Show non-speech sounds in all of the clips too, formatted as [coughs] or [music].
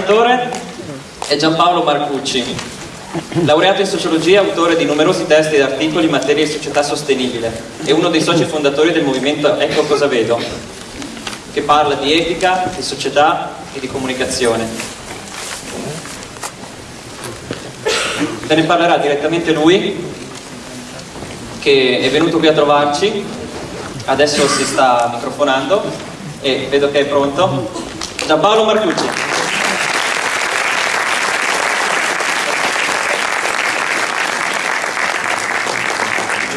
prossimo relatore è Giampaolo Marcucci, laureato in sociologia, autore di numerosi testi ed articoli in materia di società sostenibile e uno dei soci fondatori del movimento Ecco cosa vedo, che parla di etica, di società e di comunicazione. Ve ne parlerà direttamente lui, che è venuto qui a trovarci, adesso si sta microfonando e vedo che è pronto. Giampaolo Marcucci.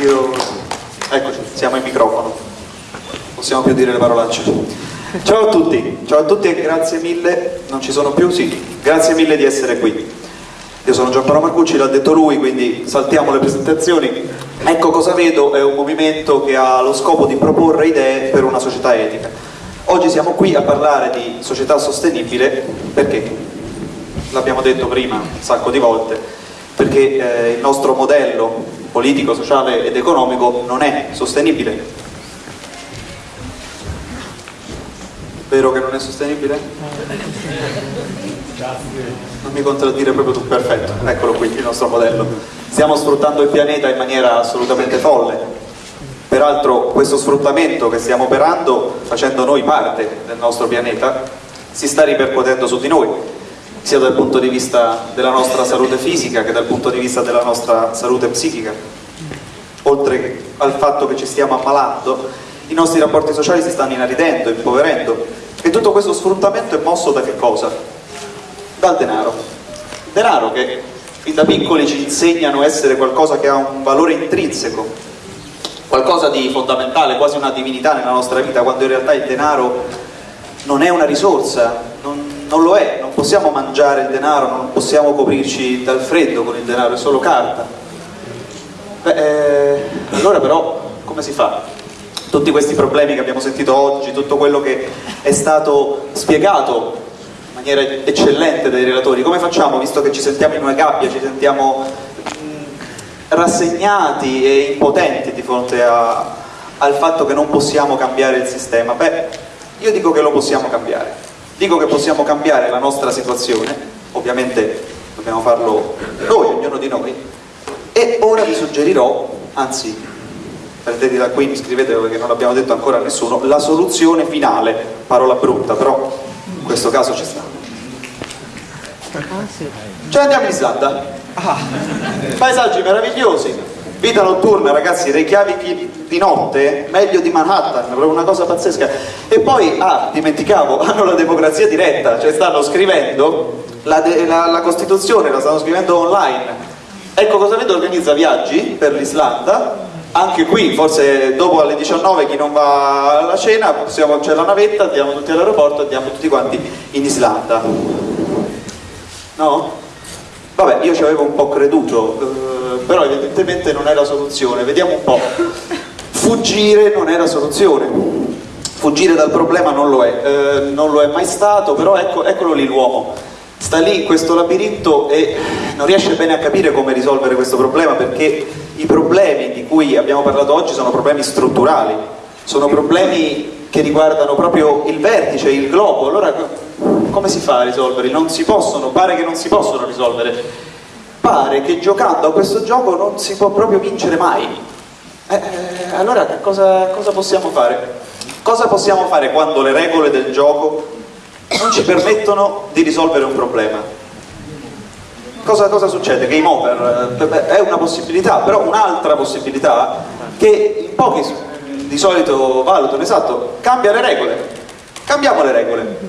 Io... Eccoci, siamo in microfono. Possiamo più dire le parolacce. Ciao a tutti, ciao a tutti e grazie mille, non ci sono più? Sì, grazie mille di essere qui. Io sono Giampaolo Marcucci, l'ha detto lui, quindi saltiamo le presentazioni. Ecco cosa vedo, è un movimento che ha lo scopo di proporre idee per una società etica. Oggi siamo qui a parlare di società sostenibile perché, l'abbiamo detto prima un sacco di volte, perché eh, il nostro modello politico, sociale ed economico non è sostenibile. Vero che non è sostenibile? Non mi contraddire proprio tu, perfetto, eccolo qui il nostro modello. Stiamo sfruttando il pianeta in maniera assolutamente folle. Peraltro questo sfruttamento che stiamo operando, facendo noi parte del nostro pianeta, si sta ripercuotendo su di noi, sia dal punto di vista della nostra salute fisica che dal punto di vista della nostra salute psichica. Oltre al fatto che ci stiamo ammalando, i nostri rapporti sociali si stanno inaridendo, impoverendo e tutto questo sfruttamento è mosso da che cosa? Dal denaro. Denaro che fin da piccoli ci insegnano essere qualcosa che ha un valore intrinseco, qualcosa di fondamentale, quasi una divinità nella nostra vita, quando in realtà il denaro non è una risorsa, non, non lo è, possiamo mangiare il denaro, non possiamo coprirci dal freddo con il denaro, è solo carta. Beh, eh, allora però come si fa? Tutti questi problemi che abbiamo sentito oggi, tutto quello che è stato spiegato in maniera eccellente dai relatori, come facciamo visto che ci sentiamo in una gabbia, ci sentiamo rassegnati e impotenti di fronte a, al fatto che non possiamo cambiare il sistema? Beh, io dico che lo possiamo cambiare, dico che possiamo cambiare la nostra situazione, ovviamente dobbiamo farlo noi, ognuno di noi, e ora vi suggerirò, anzi prendete da qui, iscrivetevi perché non l'abbiamo detto ancora a nessuno, la soluzione finale, parola brutta, però in questo caso ci sta. Cioè andiamo in Islanda, ah, paesaggi meravigliosi, vita notturna ragazzi, Reykjavik di notte, meglio di Manhattan, proprio una cosa pazzesca. E poi, ah, dimenticavo, [laughs] hanno la democrazia diretta, cioè stanno scrivendo la, la, la Costituzione, la stanno scrivendo online. Ecco cosa vedo, organizza viaggi per l'Islanda, anche qui forse dopo alle 19 chi non va alla cena c'è la navetta, andiamo tutti all'aeroporto andiamo tutti quanti in Islanda no? vabbè io ci avevo un po' creduto eh, però evidentemente non è la soluzione. Vediamo un po' fuggire non è la soluzione. Fuggire dal problema non lo è. Eh, non lo è mai stato però ecco, eccolo lì l'uomo. Sta lì in questo labirinto e non riesce bene a capire come risolvere questo problema perché i problemi di cui abbiamo parlato oggi sono problemi strutturali, sono problemi che riguardano proprio il vertice, il globo, allora come si fa a risolverli? Non si possono, pare che non si possono risolvere, pare che giocando a questo gioco non si può proprio vincere mai. Eh, eh, allora cosa, cosa possiamo fare? Cosa possiamo fare quando le regole del gioco non ci permettono di risolvere un problema? Cosa, cosa, succede? Game over eh, è una possibilità, però un'altra possibilità che in pochi di solito valutano, esatto, cambia le regole. Cambiamo le regole.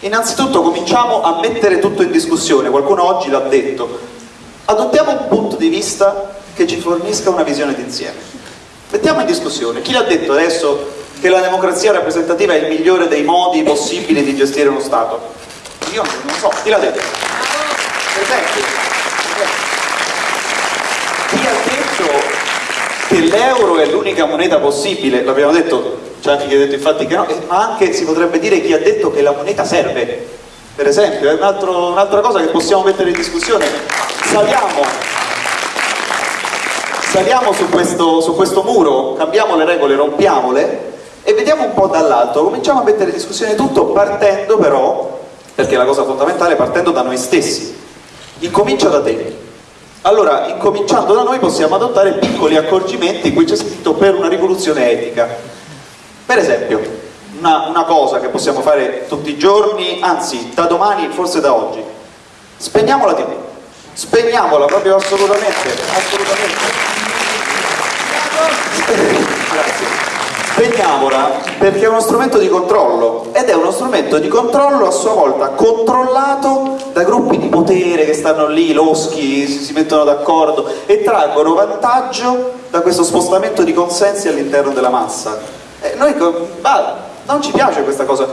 Innanzitutto cominciamo a mettere tutto in discussione, qualcuno oggi l'ha detto. Adottiamo un punto di vista che ci fornisca una visione d'insieme. Mettiamo in discussione. Chi l'ha detto adesso che la democrazia rappresentativa è il migliore dei modi possibili di gestire uno Stato? Io non so, chi l'ha detto? Per esempio, chi ha detto che l'euro è l'unica moneta possibile, l'abbiamo detto, c'è anche chi ha detto infatti che no, ma anche si potrebbe dire chi ha detto che la moneta serve, per esempio, è un'altra un cosa che possiamo mettere in discussione. Saliamo, saliamo su, questo, su questo muro, cambiamo le regole, rompiamole e vediamo un po' dall'alto, cominciamo a mettere in discussione tutto partendo però perché è la cosa fondamentale partendo da noi stessi. Incomincia da te. Allora, incominciando da noi possiamo adottare piccoli accorgimenti, qui c'è scritto per una rivoluzione etica. Per esempio, una, una cosa che possiamo fare tutti i giorni, anzi da domani, forse da oggi, spegniamo la tv, spegniamola proprio assolutamente, assolutamente. Spegniamola perché è uno strumento di controllo ed è uno strumento di controllo a sua volta controllato da gruppi di potere che stanno lì, loschi, si mettono d'accordo e traggono vantaggio da questo spostamento di consensi all'interno della massa. E noi, bah, non ci piace questa cosa.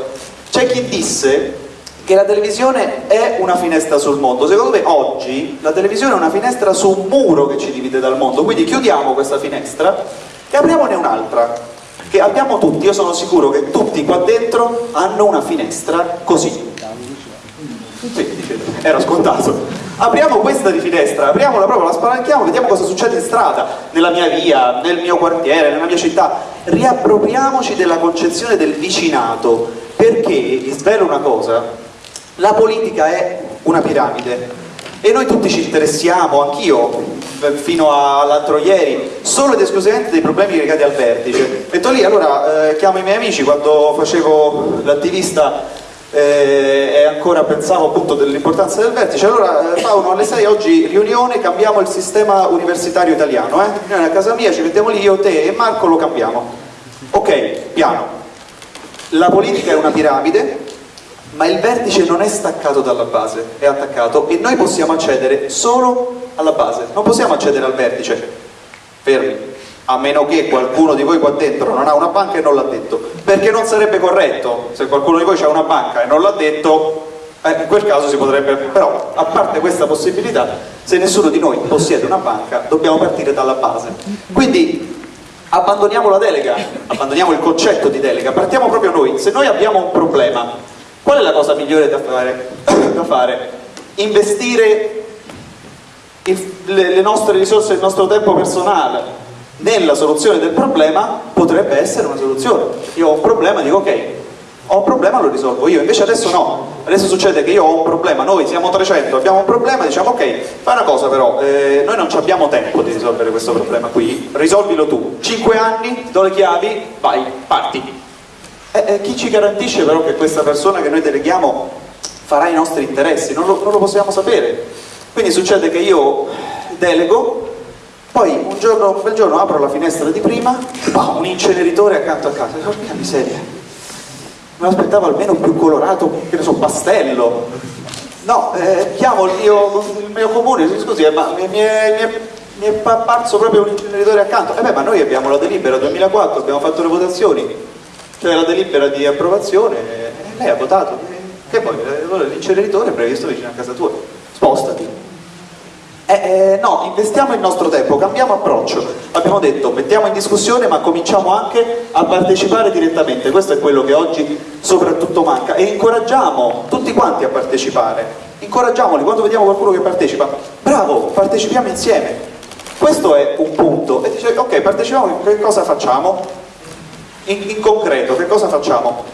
C'è chi disse che la televisione è una finestra sul mondo. Secondo me oggi la televisione è una finestra su un muro che ci divide dal mondo, quindi chiudiamo questa finestra e apriamone un'altra che abbiamo tutti, io sono sicuro che tutti qua dentro hanno una finestra così. Sì, era scontato. Apriamo questa di finestra, apriamola proprio, la spalanchiamo, vediamo cosa succede in strada, nella mia via, nel mio quartiere, nella mia città. Riappropriamoci della concezione del vicinato, perché, vi svelo una cosa, la politica è una piramide e noi tutti ci interessiamo, anch'io fino all'altro ieri, solo ed esclusivamente dei problemi legati al vertice. Metto lì, allora eh, chiamo i miei amici quando facevo l'attivista eh, e ancora pensavo appunto dell'importanza del vertice, allora eh, Paolo alle 6 oggi riunione, cambiamo il sistema universitario italiano, eh? riunione a casa mia, ci mettiamo lì io, te e Marco lo cambiamo. Ok, piano. La politica è una piramide, ma il vertice non è staccato dalla base, è attaccato e noi possiamo accedere solo alla base, non possiamo accedere al vertice, fermi, a meno che qualcuno di voi qua dentro non ha una banca e non l'ha detto, perché non sarebbe corretto, se qualcuno di voi ha una banca e non l'ha detto, eh, in quel caso si potrebbe, però a parte questa possibilità, se nessuno di noi possiede una banca, dobbiamo partire dalla base. Quindi abbandoniamo la delega, abbandoniamo il concetto di delega, partiamo proprio noi, se noi abbiamo un problema, Qual è la cosa migliore da fare? [coughs] da fare? Investire le nostre risorse, il nostro tempo personale nella soluzione del problema potrebbe essere una soluzione. Io ho un problema, dico ok, ho un problema, lo risolvo io, invece adesso no, adesso succede che io ho un problema, noi siamo 300, abbiamo un problema, diciamo ok, fai una cosa però, eh, noi non abbiamo tempo di risolvere questo problema qui, risolvilo tu, 5 anni, do le chiavi, vai, parti. Eh, eh, chi ci garantisce però che questa persona che noi deleghiamo farà i nostri interessi? Non lo, non lo possiamo sapere. Quindi succede che io delego, poi un giorno, un bel giorno apro la finestra di prima, oh, un inceneritore accanto a casa, porca miseria, me l'aspettavo almeno più colorato, che ne so, pastello. No, eh, chiamo il mio, il mio, comune, scusi, eh, ma mi, mi, è, mi, è, apparso proprio un inceneritore accanto. E eh beh, ma noi abbiamo la delibera 2004, abbiamo fatto le votazioni, c'è la delibera di approvazione, lei ha votato, che poi l'inceneritore è previsto vicino a casa tua, spostati. Eh, eh, no, investiamo il nostro tempo, cambiamo approccio. Abbiamo detto, mettiamo in discussione ma cominciamo anche a partecipare direttamente, questo è quello che oggi soprattutto manca e incoraggiamo tutti quanti a partecipare, incoraggiamoli, quando vediamo qualcuno che partecipa, bravo, partecipiamo insieme. Questo è un punto, e dice ok partecipiamo, che cosa facciamo? In, in concreto, che cosa facciamo?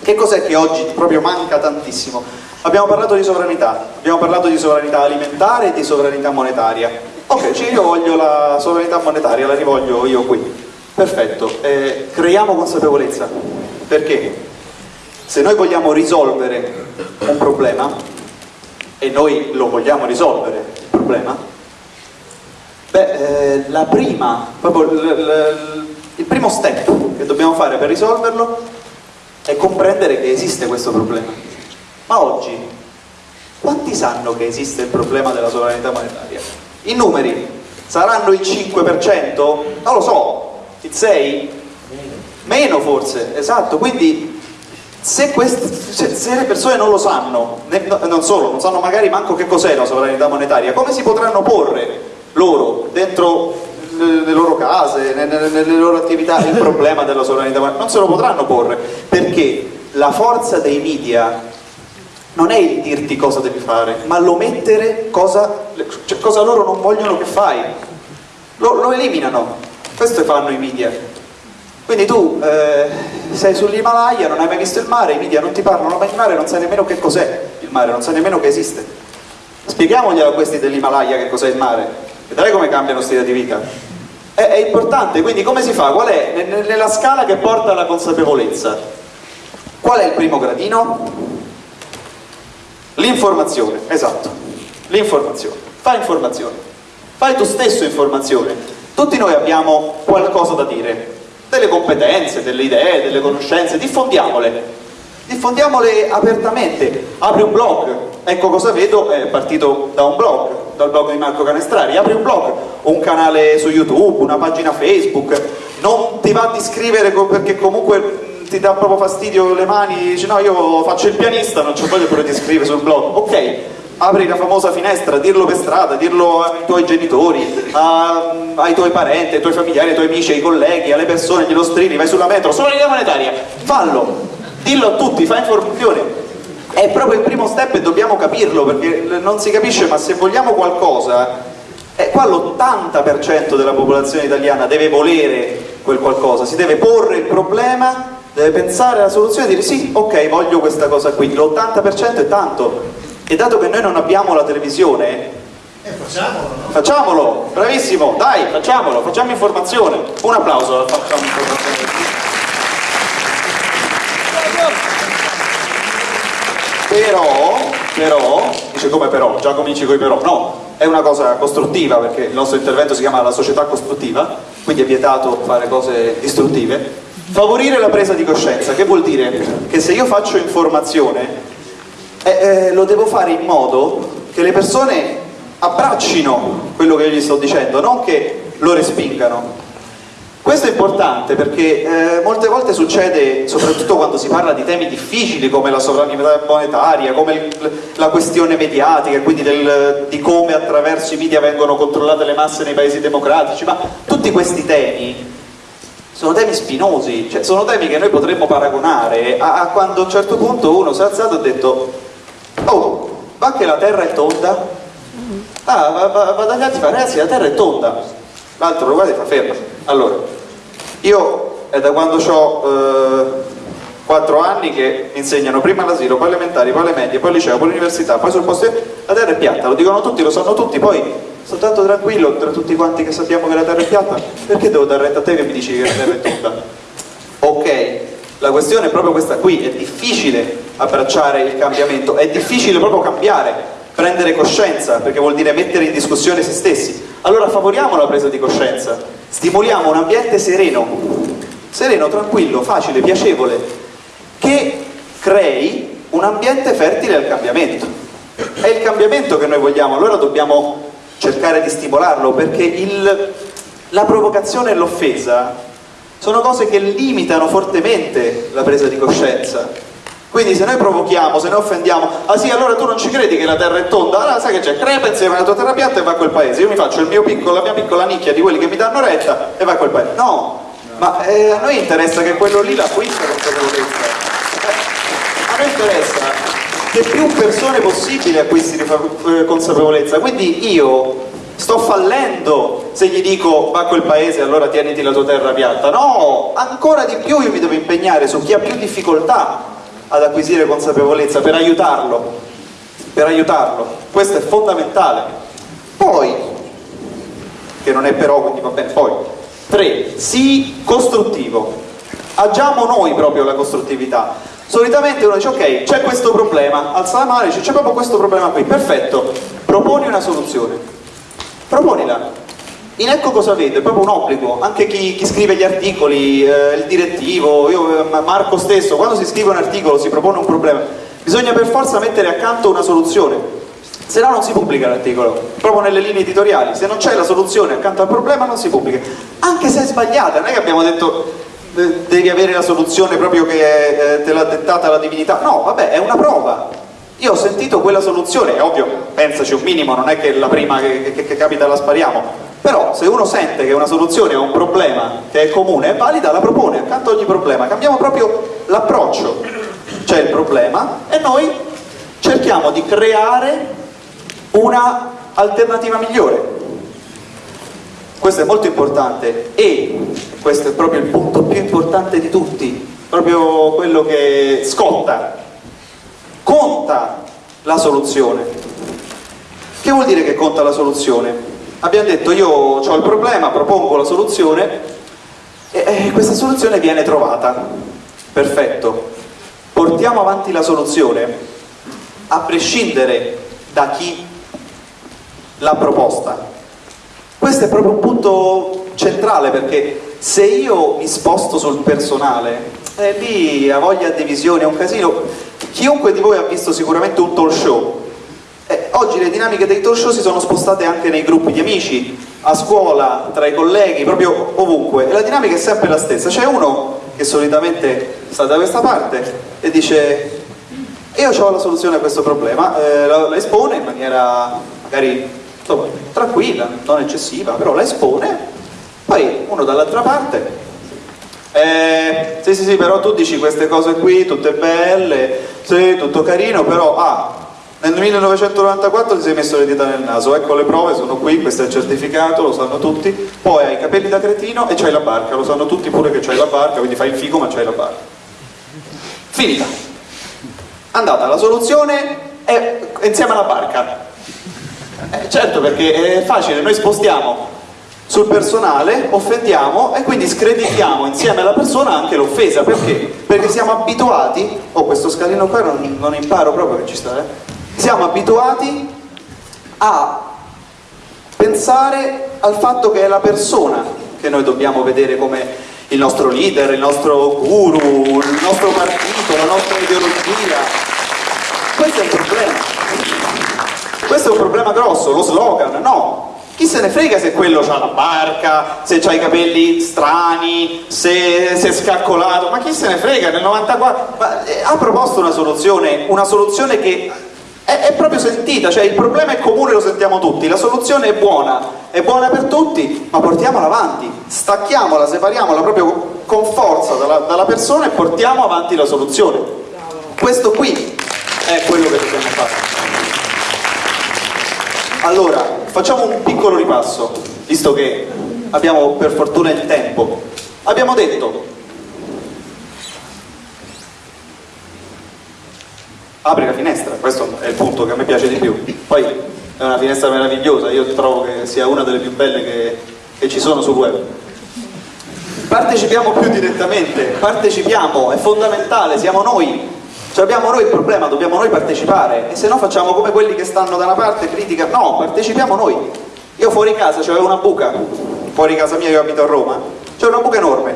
Che cos'è che oggi proprio manca tantissimo? Abbiamo parlato di sovranità, abbiamo parlato di sovranità alimentare e di sovranità monetaria. Ok, cioè io voglio la sovranità monetaria, la rivoglio io qui. Perfetto, eh, creiamo consapevolezza. Perché? Se noi vogliamo risolvere un problema, e noi lo vogliamo risolvere il problema, beh, eh, la prima, proprio il primo step che dobbiamo fare per risolverlo è comprendere che esiste questo problema. Ma oggi, quanti sanno che esiste il problema della sovranità monetaria? I numeri saranno il 5%? Non lo so, il 6%? Meno forse, esatto, quindi se, queste, se, le persone non lo sanno, ne, non solo, non sanno magari manco che cos'è la sovranità monetaria, come si potranno porre loro dentro nelle loro case, nelle, nelle loro attività, il [laughs] problema della sovranità, non se lo potranno porre, perché la forza dei media non è il dirti cosa devi fare, ma l'omettere cosa, cioè, cosa loro non vogliono che fai. Lo, lo eliminano, questo fanno i media. Quindi tu eh, sei sull'Himalaya, non hai mai visto il mare, i media non ti parlano mai di mare, non sai nemmeno che cos'è il mare, non sai nemmeno che esiste. Spieghiamoglielo a questi dell'Himalaya che cos'è il mare, vedrai come cambiano stile di vita. È, è, importante, quindi come si fa? Qual è nella scala che porta alla consapevolezza? Qual è il primo gradino? L'informazione, esatto, l'informazione. Fai informazione, fai tu stesso informazione. Tutti noi abbiamo qualcosa da dire, delle competenze, delle idee, delle conoscenze, diffondiamole, diffondiamole apertamente, apri un blog, ecco cosa vedo, è partito da un blog, dal blog di Marco Canestrari, apri un blog, un canale su YouTube, una pagina Facebook, non ti va di scrivere perché comunque ti dà proprio fastidio le mani, dici no io faccio il pianista, non c'ho voglia pure di scrivere sul blog, ok, apri la famosa finestra, dirlo per strada, dirlo ai tuoi genitori, a, ai tuoi parenti, ai tuoi familiari, ai tuoi amici, ai colleghi, alle persone, glielo strilli, vai sulla metro, sovranità monetaria, fallo, dillo a tutti, fai informazione. È proprio il primo step e dobbiamo capirlo perché non si capisce, ma se vogliamo qualcosa, eh, qua l'80% della popolazione italiana deve volere quel qualcosa, si deve porre il problema, deve pensare alla soluzione e dire sì, ok, voglio questa cosa qui, l'80% è tanto, e dato che noi non abbiamo la televisione, eh, facciamolo, no? facciamolo, bravissimo, dai, facciamolo, facciamo informazione. Un applauso Facciamo Informazione. Però, però, dice come però, già cominci con i però, no, è una cosa costruttiva perché il nostro intervento si chiama la società costruttiva, quindi è vietato fare cose distruttive. Favorire la presa di coscienza, che vuol dire che se io faccio informazione eh, eh, lo devo fare in modo che le persone abbraccino quello che io gli sto dicendo, non che lo respingano. Questo è importante perché eh, molte volte succede, soprattutto quando si parla di temi difficili come la sovranità monetaria, come la questione mediatica, quindi del, di come attraverso i media vengono controllate le masse nei paesi democratici, ma tutti questi temi sono temi spinosi, cioè sono temi che noi potremmo paragonare a, a quando a un certo punto uno si è alzato e ha detto oh, va che la terra è tonda? Ah, va, va, va dagli altri ragazzi, la terra è tonda. L'altro lo guarda e fa ferma. Allora, io è da quando ho eh, 4 anni che insegnano prima all'asilo, poi elementari, poi alle medie, poi al liceo, poi all'università, poi sul posto la terra è piatta, lo dicono tutti, lo sanno tutti, poi soltanto tranquillo tra tutti quanti che sappiamo che la terra è piatta, perché devo dare retta a te che mi dici che la terra è tonda? Ok, la questione è proprio questa qui, è difficile abbracciare il cambiamento, è difficile proprio cambiare, prendere coscienza, perché vuol dire mettere in discussione se stessi. Allora favoriamo la presa di coscienza, stimoliamo un ambiente sereno, sereno, tranquillo, facile, piacevole, che crei un ambiente fertile al cambiamento. È il cambiamento che noi vogliamo, allora dobbiamo cercare di stimolarlo, perché il, la provocazione e l'offesa sono cose che limitano fortemente la presa di coscienza. Quindi se noi provochiamo, se noi offendiamo, ah sì, allora tu non ci credi che la terra è tonda, allora sai che c'è, crepa insieme alla tua terra piatta e va a quel paese. Io mi faccio piccolo, la mia piccola nicchia di quelli che mi danno retta e va a quel paese. No, ma eh, a noi interessa che quello lì l'acquista consapevolezza. Eh, a noi interessa che più persone possibili acquistino eh, consapevolezza. Quindi io sto fallendo se gli dico va a quel paese allora tieniti la tua terra piatta no, ancora di più io mi devo impegnare su chi ha più difficoltà ad acquisire consapevolezza per aiutarlo per aiutarlo, questo è fondamentale. Poi che non è però quindi va bene, poi tre, sii costruttivo. Agiamo noi proprio la costruttività. Solitamente uno dice ok c'è questo problema alza la mano e dice c'è proprio questo problema qui. Perfetto proponi una soluzione. Proponila. In ecco cosa vedo, è proprio un obbligo, anche chi, chi scrive gli articoli, eh, il direttivo, io, eh, Marco stesso, quando si scrive un articolo si propone un problema, bisogna per forza mettere accanto una soluzione, se no non si pubblica l'articolo, proprio nelle linee editoriali, se non c'è la soluzione accanto al problema non si pubblica, anche se è sbagliata, non è che abbiamo detto eh, devi avere la soluzione proprio che eh, te l'ha dettata la divinità, no, vabbè, è una prova, io ho sentito quella soluzione, è ovvio, pensaci un minimo, non è che la prima che, che, che capita la spariamo, però se uno sente che una soluzione a un problema che è comune, è valida, la propone accanto a ogni problema, cambiamo proprio l'approccio, c'è il problema e noi cerchiamo di creare una alternativa migliore. questo è molto importante e questo è proprio il punto più importante di tutti, proprio quello che scotta, conta la soluzione. Che vuol dire che conta la soluzione? Abbiamo detto io ho il problema, propongo la soluzione e questa soluzione viene trovata. Perfetto. Portiamo avanti la soluzione a prescindere da chi l'ha proposta. Questo è proprio un punto centrale perché se io mi sposto sul personale, eh, lì ha voglia di divisione, è un casino. Chiunque di voi ha visto sicuramente un talk show. Oggi le dinamiche dei talk show si sono spostate anche nei gruppi di amici, a scuola, tra i colleghi, proprio ovunque. E la dinamica è sempre la stessa. C'è uno che solitamente sta da questa parte e dice io ho la soluzione a questo problema, eh, la, la espone in maniera magari insomma, tranquilla, non eccessiva, però la espone, poi uno dall'altra parte eh, sì sì sì però tu dici queste cose qui tutte belle sì tutto carino però ah nel 1994 ti sei messo le dita nel naso ecco le prove sono qui questo è il certificato lo sanno tutti poi hai i capelli da cretino e c'hai la barca lo sanno tutti pure che c'hai la barca quindi fai il figo ma c'hai la barca finita andata la soluzione è insieme alla barca eh, certo perché è facile noi spostiamo sul personale, offendiamo e quindi screditiamo insieme alla persona anche l'offesa. Perché? Perché siamo abituati, oh questo scalino qua non, non imparo proprio che ci sta, eh? Siamo abituati a pensare al fatto che è la persona che noi dobbiamo vedere come il nostro leader, il nostro guru, il nostro partito, la nostra ideologia. Questo è il problema. Questo è un problema grosso, lo slogan, no, chi se ne frega se quello ha la barca, se ha i capelli strani, se, se, è scaccolato, ma chi se ne frega nel 94? Ma, eh, ha proposto una soluzione, una soluzione che è, è, proprio sentita, cioè il problema è comune, lo sentiamo tutti, la soluzione è buona, è buona per tutti, ma portiamola avanti, stacchiamola, separiamola proprio con forza dalla, dalla persona e portiamo avanti la soluzione. Questo qui è quello che dobbiamo fare. Allora, facciamo un piccolo ripasso, visto che abbiamo per fortuna il tempo. Abbiamo detto, apri la finestra, questo è il punto che a me piace di più. Poi è una finestra meravigliosa, io trovo che sia una delle più belle che, che ci sono sul web. Partecipiamo più direttamente, partecipiamo, è fondamentale, siamo noi cioè abbiamo noi il problema, dobbiamo noi partecipare e se no facciamo come quelli che stanno da una parte criticano, no, partecipiamo noi. Io fuori casa c'avevo una buca, fuori casa mia, io abito a Roma, c'era una buca enorme,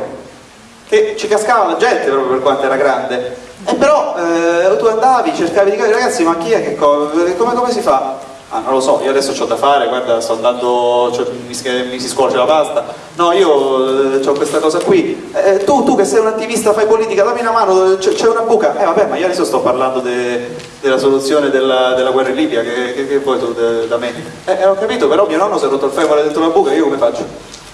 che ci cascava la gente proprio per quanto era grande. E però eh, tu andavi, cercavi di capire, ragazzi, ma chi è che co come, come si fa? Ah, non lo so, io adesso ho da fare, guarda, sto andando, cioè, mi, mi, si scuoce la pasta. No, io eh, ho questa cosa qui. Eh, tu, tu che sei un attivista, fai politica, dammi una mano, c'è una buca. Eh vabbè, ma io adesso sto parlando de, della soluzione della, della, guerra in Libia, che, che, che vuoi tu da me? Eh, eh, ho capito, però mio nonno si è rotto il femore dentro la buca, io come faccio?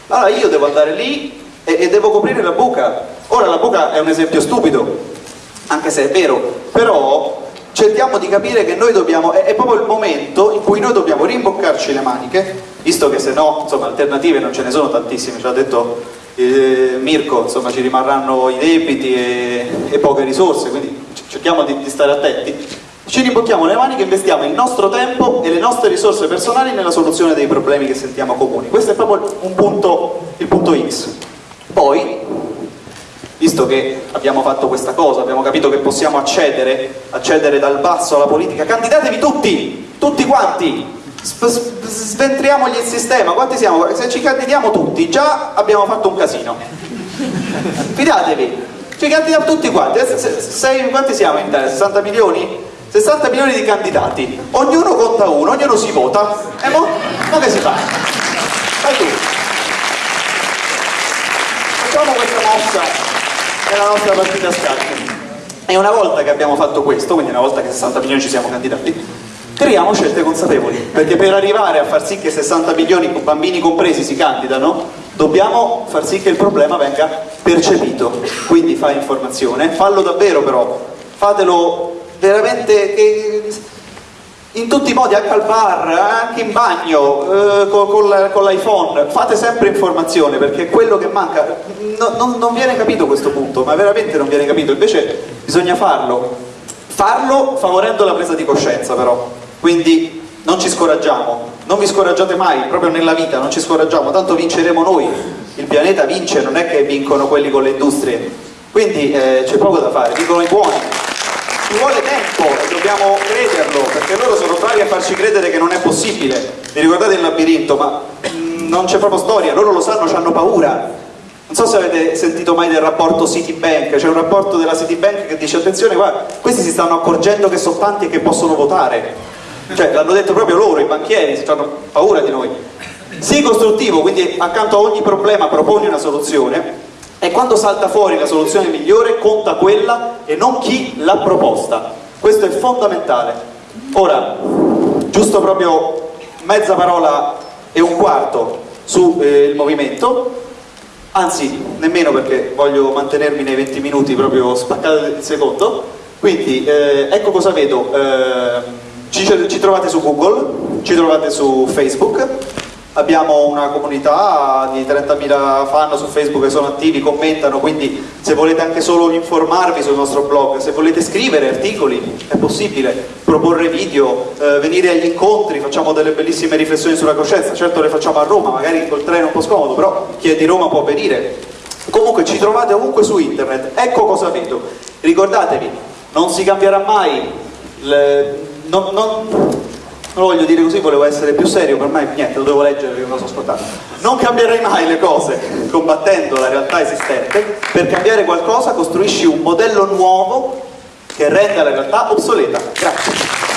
Allora io devo andare lì e, e devo coprire la buca. Ora la buca è un esempio stupido, anche se è vero, però cerchiamo di capire che noi dobbiamo, è, è, proprio il momento in cui noi dobbiamo rimboccarci le maniche, visto che se no, insomma, alternative non ce ne sono tantissime, ci ha detto eh, Mirko, insomma, ci rimarranno i debiti e, e poche risorse, quindi cerchiamo di, di stare attenti. Ci rimbocchiamo le maniche investiamo il nostro tempo e le nostre risorse personali nella soluzione dei problemi che sentiamo comuni. Questo è proprio un punto, il punto X. Poi, visto che abbiamo fatto questa cosa, abbiamo capito che possiamo accedere, accedere dal basso alla politica, candidatevi tutti, tutti quanti, sventriamogli il sistema, quanti siamo? Se ci candidiamo tutti, già abbiamo fatto un casino. Fidatevi, ci candidiamo tutti quanti, sei, quanti siamo in Italia? 60 milioni? 60 milioni di candidati, ognuno conta uno, ognuno si vota, e mo, mo che si fa? Fai tu. È la nostra partita a scacchi. E una volta che abbiamo fatto questo, quindi una volta che 60 milioni ci siamo candidati, creiamo scelte consapevoli, perché per arrivare a far sì che 60 milioni, bambini compresi, si candidano, dobbiamo far sì che il problema venga percepito. Quindi fai informazione, fallo davvero però, fatelo veramente che in tutti i modi, anche al bar, anche in bagno, eh, con, con l'iPhone, fate sempre informazione perché è quello che manca. No- non, non viene capito questo punto, ma veramente non viene capito, invece bisogna farlo. Farlo favorendo la presa di coscienza però, quindi non ci scoraggiamo, non vi scoraggiate mai, proprio nella vita, non ci scoraggiamo, tanto vinceremo noi, il pianeta vince, non è che vincono quelli con le industrie, quindi eh, c'è poco da fare, vincono i buoni. Ci vuole tempo dobbiamo crederlo, perché loro sono bravi a farci credere che non è possibile. Vi ricordate il labirinto? Ma mm, non c'è proprio storia, loro lo sanno, hanno paura. Non so se avete sentito mai del rapporto Citibank, c'è un rapporto della Citibank che dice attenzione, guarda, questi si stanno accorgendo che sono tanti e che possono votare. Cioè, l'hanno detto proprio loro, i banchieri, hanno paura di noi. Sii costruttivo, quindi accanto a ogni problema proponi una soluzione e quando salta fuori la soluzione migliore conta quella e non chi l'ha proposta. Questo è fondamentale. Ora, giusto proprio mezza parola e un quarto sul movimento, anzi nemmeno perché voglio mantenermi nei 20 minuti proprio spaccato il secondo, quindi eh, ecco cosa vedo, eh, ci, ci trovate su Google, ci trovate su Facebook, abbiamo una comunità di 30.000 fan su Facebook che sono attivi, commentano, quindi se volete anche solo informarvi sul nostro blog, se volete scrivere articoli è possibile, proporre video, eh, venire agli incontri, facciamo delle bellissime riflessioni sulla coscienza, certo le facciamo a Roma, magari col treno è un po' scomodo, però chi è di Roma può venire. Comunque ci trovate ovunque su internet, ecco cosa vedo. Ricordatevi, non si cambierà mai, le- non- non- non lo voglio dire così, volevo essere più serio, per me niente, lo devo leggere perché non lo so ascoltare. Non cambierai mai le cose combattendo la realtà esistente, per cambiare qualcosa costruisci un modello nuovo che renda la realtà obsoleta. Grazie.